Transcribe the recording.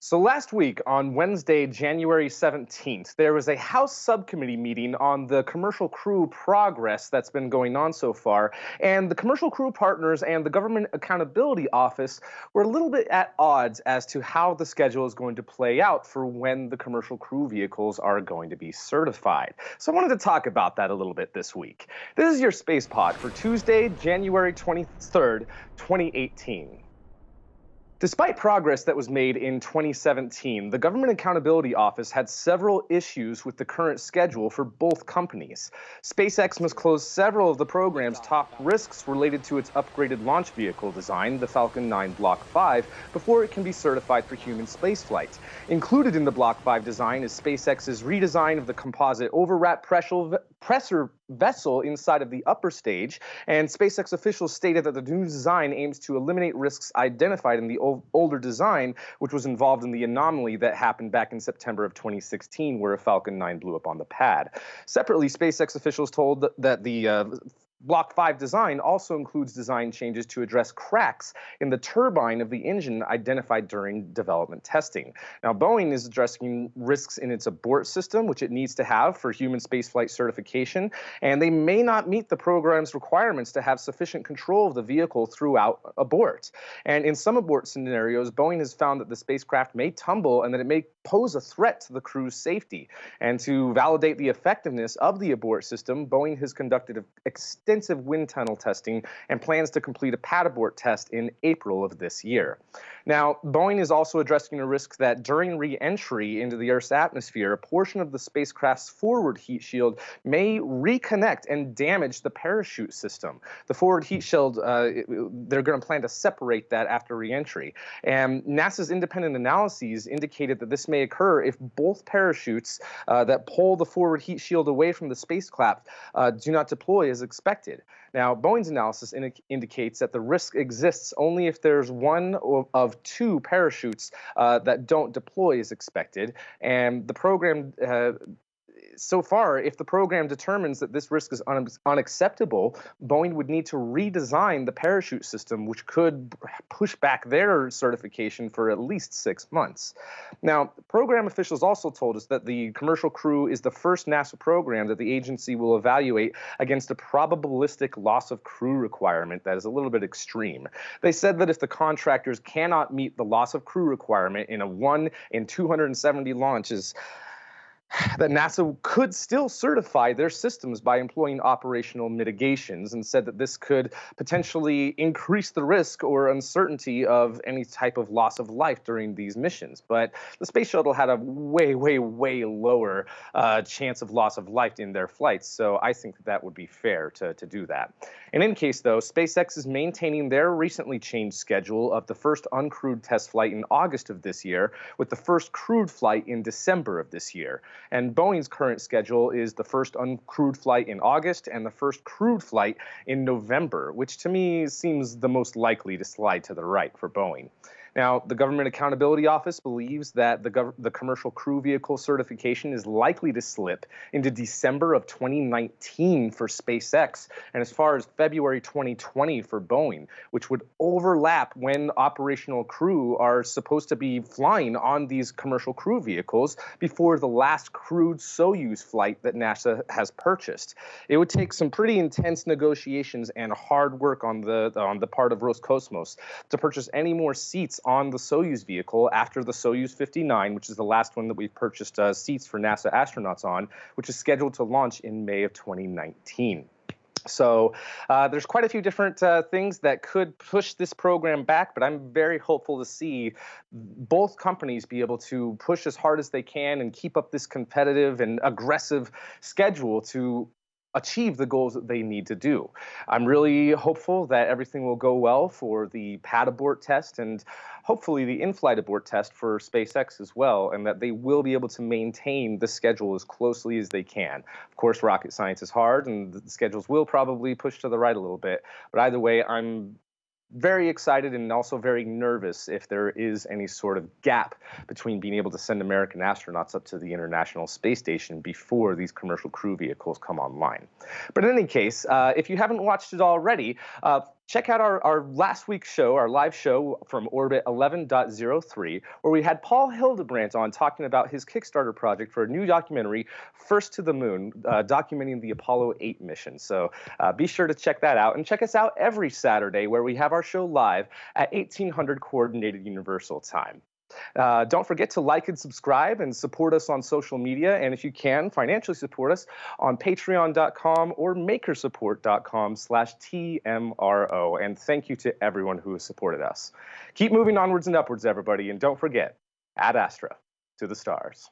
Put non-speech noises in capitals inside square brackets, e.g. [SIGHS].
So last week, on Wednesday, January 17th, there was a House subcommittee meeting on the commercial crew progress that's been going on so far. And the commercial crew partners and the Government Accountability Office were a little bit at odds as to how the schedule is going to play out for when the commercial crew vehicles are going to be certified. So I wanted to talk about that a little bit this week. This is your Space Pod for Tuesday, January 23rd, 2018. Despite progress that was made in 2017, the Government Accountability Office had several issues with the current schedule for both companies. SpaceX must close several of the program's top risks related to its upgraded launch vehicle design, the Falcon 9 Block 5, before it can be certified for human spaceflight. Included in the Block 5 design is SpaceX's redesign of the composite overwrap pressure vessel inside of the upper stage, and SpaceX officials stated that the new design aims to eliminate risks identified in the older design, which was involved in the anomaly that happened back in September of 2016, where a Falcon 9 blew up on the pad. Separately, SpaceX officials told that the uh, Block 5 design also includes design changes to address cracks in the turbine of the engine identified during development testing. Now, Boeing is addressing risks in its abort system, which it needs to have for human spaceflight certification, and they may not meet the program's requirements to have sufficient control of the vehicle throughout abort. And in some abort scenarios, Boeing has found that the spacecraft may tumble and that it may pose a threat to the crew's safety. And to validate the effectiveness of the abort system, Boeing has conducted extensive extensive wind tunnel testing and plans to complete a pad abort test in April of this year. Now, Boeing is also addressing a risk that during re-entry into the Earth's atmosphere, a portion of the spacecraft's forward heat shield may recontact and damage the parachute system. The forward heat shield, uh, they're going to plan to separate that after re-entry. And NASA's independent analyses indicated that this may occur if both parachutes uh, that pull the forward heat shield away from the spacecraft uh, do not deploy as expected Now, Boeing's analysis indicates that the risk exists only if there's one of two parachutes uh, that don't deploy as expected, and the program uh, so far, if the program determines that this risk is un unacceptable, Boeing would need to redesign the parachute system, which could push back their certification for at least six months. Now, program officials also told us that the commercial crew is the first NASA program that the agency will evaluate against a probabilistic loss of crew requirement that is a little bit extreme. They said that if the contractors cannot meet the loss of crew requirement in a 1 in 270 launches, [SIGHS] that NASA could still certify their systems by employing operational mitigations and said that this could potentially increase the risk or uncertainty of any type of loss of life during these missions. But the space shuttle had a way, way, way lower uh, chance of loss of life in their flights, so I think that, that would be fair to, to do that. In any case, though, SpaceX is maintaining their recently changed schedule of the first uncrewed test flight in August of this year, with the first crewed flight in December of this year. And Boeing's current schedule is the first uncrewed flight in August and the first crewed flight in November, which to me seems the most likely to slide to the right for Boeing. Now, the Government Accountability Office believes that the, the commercial crew vehicle certification is likely to slip into December of 2019 for SpaceX and as far as February 2020 for Boeing, which would overlap when operational crew are supposed to be flying on these commercial crew vehicles before the last crewed Soyuz flight that NASA has purchased. It would take some pretty intense negotiations and hard work on the on the part of Roscosmos to purchase any more seats on the Soyuz vehicle after the Soyuz 59, which is the last one that we've purchased uh, seats for NASA astronauts on, which is scheduled to launch in May of 2019. So uh, there's quite a few different uh, things that could push this program back, but I'm very hopeful to see both companies be able to push as hard as they can and keep up this competitive and aggressive schedule to achieve the goals that they need to do. I'm really hopeful that everything will go well for the pad abort test and hopefully the in-flight abort test for SpaceX as well, and that they will be able to maintain the schedule as closely as they can. Of course, rocket science is hard, and the schedules will probably push to the right a little bit, but either way, I'm very excited and also very nervous if there is any sort of gap between being able to send American astronauts up to the International Space Station before these commercial crew vehicles come online. But in any case, uh, if you haven't watched it already, uh, check out our, our last week's show, our live show from Orbit 11.03, where we had Paul Hildebrandt on talking about his Kickstarter project for a new documentary, First to the Moon, uh, documenting the Apollo 8 mission. So uh, be sure to check that out and check us out every Saturday where we have our show live at 1800 Coordinated Universal Time. Uh, don't forget to like and subscribe and support us on social media. And if you can, financially support us on patreon.com or makersupport.com slash TMRO. And thank you to everyone who has supported us. Keep moving onwards and upwards, everybody. And don't forget, ad astra to the stars.